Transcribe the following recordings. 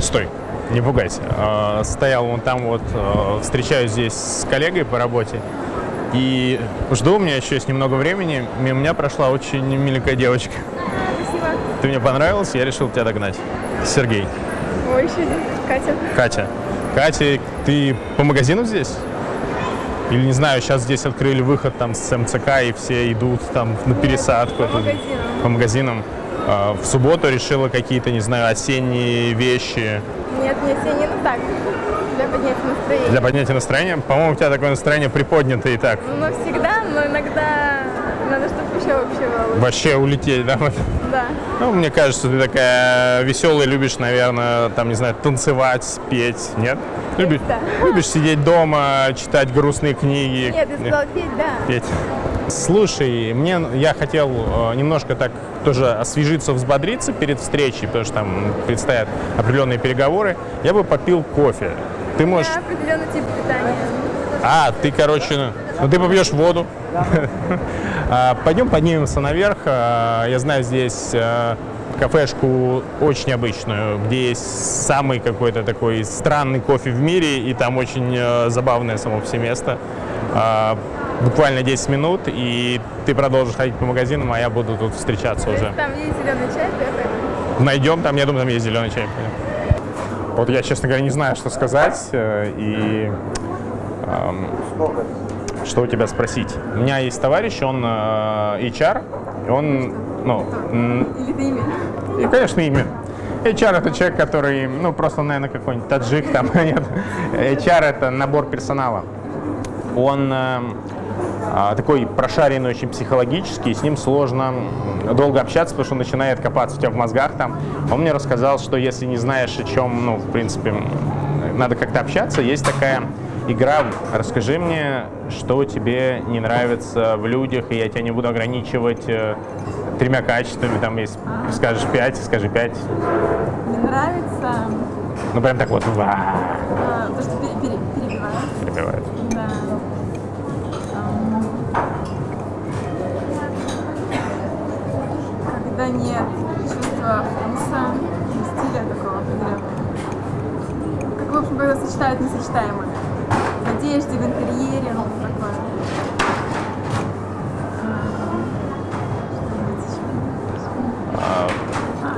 Стой, не пугайся. Э, Стоял вон там вот, э, встречаюсь здесь с коллегой по работе. И жду, у меня еще есть немного времени. Мимо меня прошла очень миленькая девочка. Спасибо. Ты мне понравился, я решил тебя догнать. Сергей. Ой, еще один. Катя. Катя. Катя, ты по магазину здесь? Или, не знаю, сейчас здесь открыли выход там с МЦК, и все идут там на пересадку. по магазинам. По магазинам. А, В субботу решила какие-то, не знаю, осенние вещи Нет, не осенний, ну так, для поднятия настроения. для поднятия настроения. По-моему, у тебя такое настроение приподнятое и так. Ну, всегда, но иногда надо, чтобы еще вообще было. Вообще улететь, да? Да. Ну, мне кажется, ты такая веселая, любишь, наверное, там, не знаю, танцевать, петь, нет? Любишь, Да. любишь сидеть дома, читать грустные книги. Нет, я сказала петь, да. петь. Слушай, мне я хотел э, немножко так тоже освежиться, взбодриться перед встречей, потому что там предстоят определенные переговоры. Я бы попил кофе. Ты можешь... Я определенный тип питания. А, ты, короче, ну ты попьешь воду. А, Пойдем поднимемся наверх. А, Я знаю здесь э, кафешку очень обычную, где есть самый какой-то такой странный кофе в мире, и там очень э, забавное само все место. Буквально 10 минут, и ты продолжишь ходить по магазинам, а я буду тут встречаться То уже. там есть зеленый чай. Найдем там, я думаю, там есть зеленый чай. Вот я, честно говоря, не знаю, что сказать. э, И эм, что у тебя спросить. У меня есть товарищ, он э, HR, и он, ну, Или это имя? и, конечно, имя. HR это человек, который, ну, просто, наверное, какой-нибудь таджик там, нет. HR это набор персонала. Он эм, такой прошаренный очень психологически, и с ним сложно долго общаться, потому что он начинает копаться у тебя в мозгах там. Он мне рассказал, что если не знаешь, о чем, ну, в принципе, надо как-то общаться, есть такая игра «Расскажи мне, что тебе не нравится в людях, и я тебя не буду ограничивать э, тремя качествами, там есть, скажешь пять, скажи пять. Мне нравится Ну, прям так вот, а, то, что пере- пере- перебивают. перебивает. Да. Ам. Когда нет чувства вкуса, и стиля такого определенного. Как, в общем, когда сочетают несочетаемое. В одежде, в интерьере, ну, такое. А,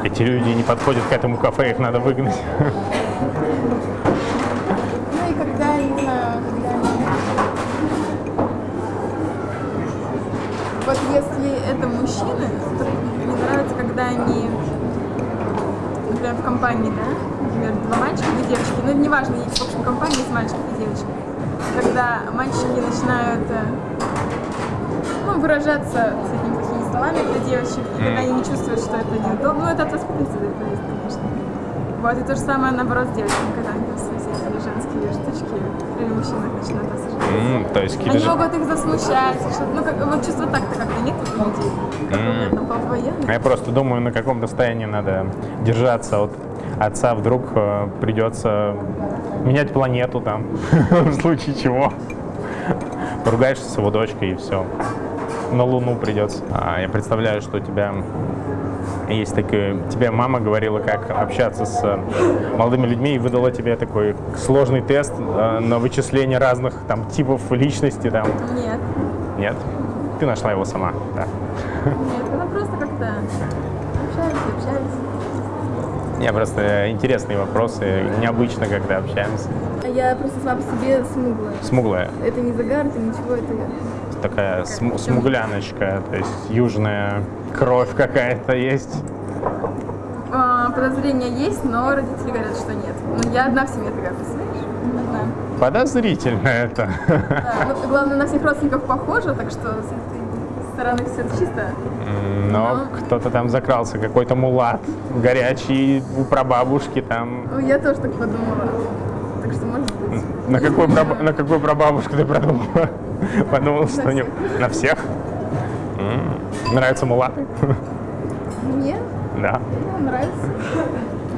эти люди не подходят к этому кафе, их надо выгнать. Ну и когда, не знаю, когда. Вот если это мужчины, то мне нравится, когда они, например, в компании, да, например, два мальчика, две девочки, ну неважно, есть в общем компании есть мальчик и девочка. Когда мальчики начинают э, ну, выражаться с этими плохими словами для девочек, и когда они не чувствуют, что это неудобно, ну это от восприятия зависит, конечно. Вот, и то же самое наоборот с девочками, когда они там свои всякие женские штучки при мужчинах начинают осуждать. М, То есть Они же- могут их засмущать, ну как, вот чувство так-то как-то нет у людей. Военный. Я просто думаю, на каком состоянии надо держаться от отца. Вдруг э, придется менять планету там, в случае чего. Поругаешься с его дочкой и все. На Луну придется. А, я представляю, что у тебя есть такой... Тебе мама говорила, как общаться с э, молодыми людьми и выдала тебе такой сложный тест э, на вычисление разных там типов личности. Там. Нет, Нет? Ты нашла его сама, да. нет, она просто как-то общались, общались. Не, просто интересные вопросы, необычно, когда общаемся. А я просто сама по себе смуглая. Смуглая, Это не загар, это ничего, это такая см- смугляночка, то есть южная кровь какая-то есть. А, подозрения есть, но родители говорят, что нет. Ну, я одна в семье такая, представляешь? Одна. Подозрительно это. Да, ну, главное, на всех родственников похоже, так что с этой стороны все чисто. М, Но кто-то там закрался, какой-то мулат горячий у прабабушки там. Ну, я тоже так подумала. Так что, может быть. На какой, праб- на какой прабабушку ты продумала? Подумал, что не... На всех? М, Нравятся мулаты? Мне Да. нравится.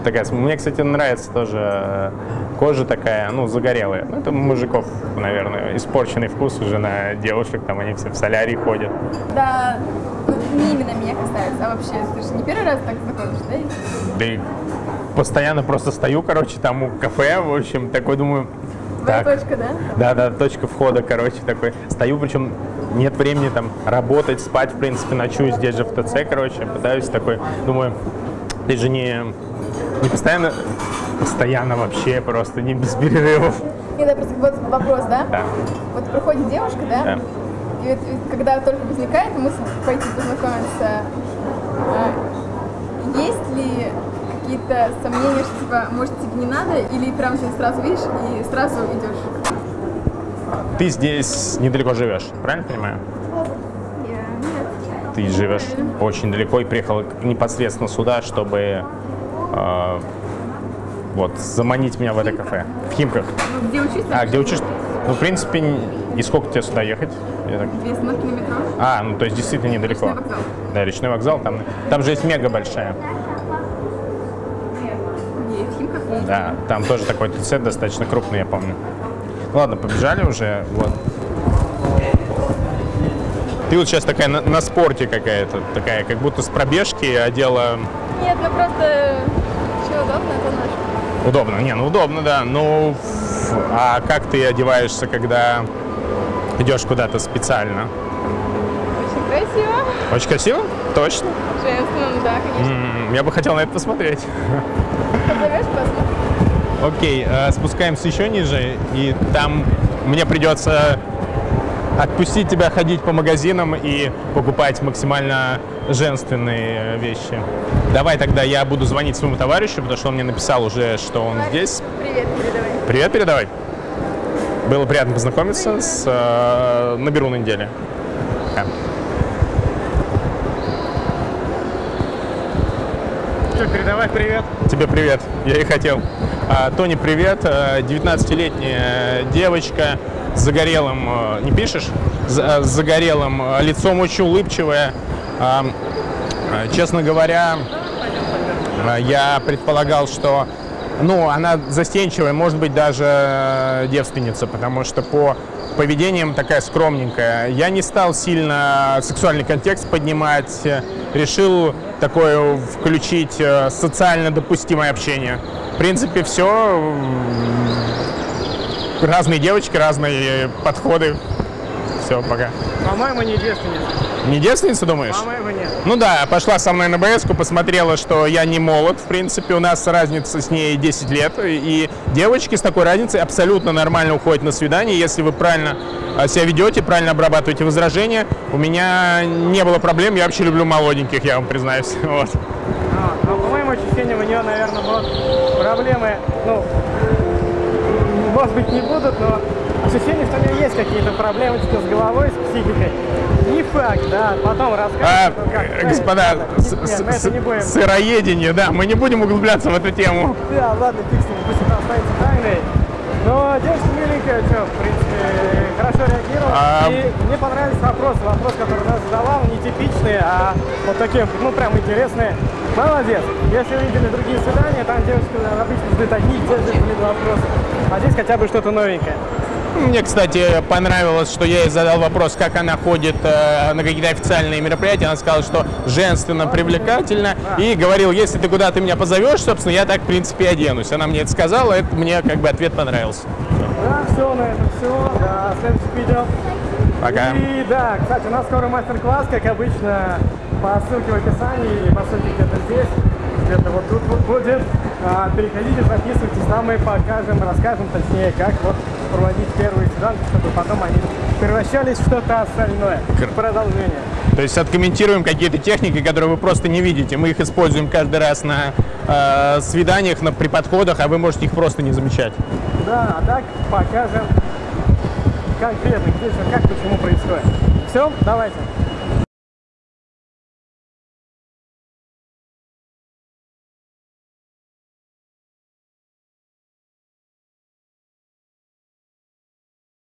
Такая, мне, кстати, нравится тоже э, кожа такая, ну, загорелая. Ну, это мужиков, наверное, испорченный вкус уже на девушек, там они все в солярий ходят. Да, ну, не именно меня касается, а вообще, ты же не первый раз так знакомишь, да? Да и постоянно просто стою, короче, там у кафе, в общем, такой думаю, Твоя так, точка, да? да, да, точка входа, короче, такой. Стою, причем нет времени там работать, спать, в принципе, ночую здесь же в ТЦ, короче, пытаюсь такой, думаю, ты же не, не постоянно, постоянно вообще, просто не без перерывов. Нет, да, просто вот вопрос, да? Да. Вот приходит девушка, да? Да. И вот, когда только возникает мысль пойти познакомиться, а, есть ли какие-то сомнения, что типа, может, тебе не надо, или прям ты сразу видишь и сразу идешь? Ты здесь недалеко живешь, правильно понимаю? Нет. Ты живешь очень далеко и приехал непосредственно сюда, чтобы э, вот заманить меня в это кафе. В Химках. Ну, где учусь? А, где учишься? Ну, в принципе, и сколько тебе сюда ехать? Так- Две остановки на метро. А, ну то есть действительно недалеко. Речной вокзал. Да, речной вокзал. Там, там же есть мега большая. И в Химках есть. Да, там тоже такой ТЦ достаточно крупный, я помню. Ладно, побежали уже. Вот. Ты вот сейчас такая на, на спорте какая-то, такая, как будто с пробежки одела Нет, ну просто что удобно, это наш. удобно. Не, ну удобно, да. Ну, а как ты одеваешься, когда идешь куда-то специально? Очень красиво. Очень красиво? Точно. Женственно, да, конечно. М, Я бы хотел на это посмотреть. Позовешь, посмотрим. Окей, э, спускаемся еще ниже, и там мне придется отпустить тебя ходить по магазинам и покупать максимально женственные вещи. Давай тогда я буду звонить своему товарищу, потому что он мне написал уже, что он здесь. Привет, передавай. Привет, передавай. Было приятно познакомиться. С, э, наберу на неделе. Да. Что, передавай привет. Тебе привет, я и хотел. А, Тони, привет. А, 19-летняя девочка с загорелым, э, не пишешь? С загорелым лицом, очень улыбчивая. А, Честно говоря, я предполагал, что ну, она застенчивая, может быть, даже девственница, потому что по поведением такая скромненькая. Я не стал сильно сексуальный контекст поднимать, решил такое включить э, социально допустимое общение. В принципе, все. Разные девочки, разные подходы. Все, пока. По-моему, не девственница. Не девственница, думаешь? По-моему, нет. Ну да, пошла со мной на бс посмотрела, что я не молод, в принципе, у нас разница с ней 10 лет, и девочки с такой разницей абсолютно нормально уходят на свидание, если вы правильно а, себя ведете, правильно обрабатываете возражения. У меня не было проблем, я вообще люблю молоденьких, я вам признаюсь. Вот. А, но, по моим ощущениям, у нее, наверное, будут проблемы, ну, может быть, не будут, но ощущение, что у нее есть какие-то проблемы типа, с головой, с психикой. Не факт, да, потом А, расскажешь. ну, как, э, господа, с- нет, с- мы это не будем. сыроедение, да, мы не будем углубляться в эту тему. Да, ладно, ним, пусть это останется тайной. Но девушка миленькая, что, в принципе, хорошо реагировала. А- И мне понравились вопросы. Вопрос, который она задала, он не типичный, а вот такие, ну, прям интересные. Молодец. Если вы видели другие свидания, там девушки обычно задают одни и те же вопросы. А здесь хотя бы что-то новенькое. Мне, кстати, понравилось, что я ей задал вопрос, как она ходит э, на какие-то официальные мероприятия. Она сказала, что женственно, привлекательно. И говорил, если ты куда-то меня позовешь, собственно, я так, в принципе, оденусь. Она мне это сказала, это мне как бы ответ понравился. Да, все на этом все. До следующих видео. Пока. И да, кстати, у нас скоро мастер-класс, как обычно, по ссылке в описании, по ссылке где-то здесь, где-то вот тут вот будет. А, переходите, записывайтесь, там мы покажем, расскажем точнее, как вот проводить первые свиданки, чтобы потом они превращались в что-то остальное. Кр- Продолжение. То есть откомментируем какие-то техники, которые вы просто не видите. Мы их используем каждый раз на э, свиданиях, на, при подходах, а вы можете их просто не замечать. Да, а так покажем конкретно, где что, как, почему происходит. Все, давайте.